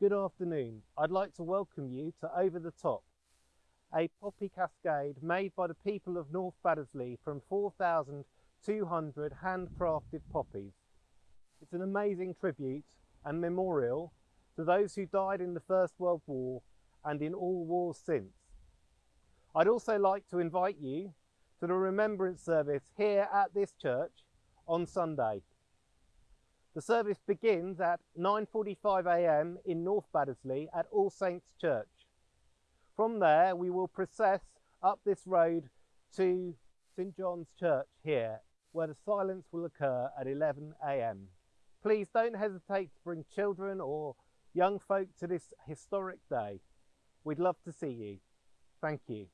Good afternoon. I'd like to welcome you to Over the Top, a poppy cascade made by the people of North Baddesley from 4,200 handcrafted poppies. It's an amazing tribute and memorial to those who died in the First World War and in all wars since. I'd also like to invite you to the remembrance service here at this church on Sunday. The service begins at 9.45am in North Baddesley at All Saints Church. From there we will process up this road to St John's Church here where the silence will occur at 11am. Please don't hesitate to bring children or young folk to this historic day. We'd love to see you. Thank you.